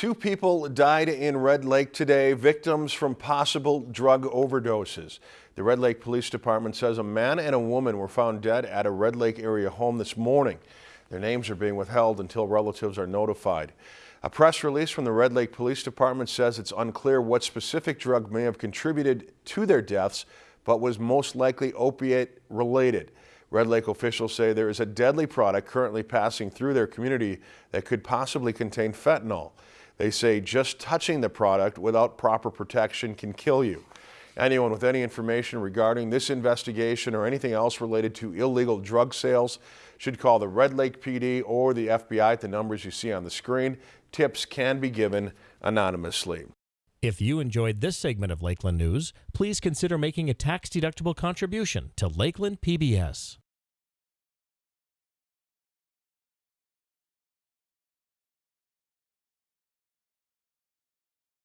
Two people died in Red Lake today, victims from possible drug overdoses. The Red Lake Police Department says a man and a woman were found dead at a Red Lake area home this morning. Their names are being withheld until relatives are notified. A press release from the Red Lake Police Department says it's unclear what specific drug may have contributed to their deaths, but was most likely opiate related. Red Lake officials say there is a deadly product currently passing through their community that could possibly contain fentanyl. They say just touching the product without proper protection can kill you. Anyone with any information regarding this investigation or anything else related to illegal drug sales should call the Red Lake PD or the FBI at the numbers you see on the screen. Tips can be given anonymously. If you enjoyed this segment of Lakeland News, please consider making a tax-deductible contribution to Lakeland PBS.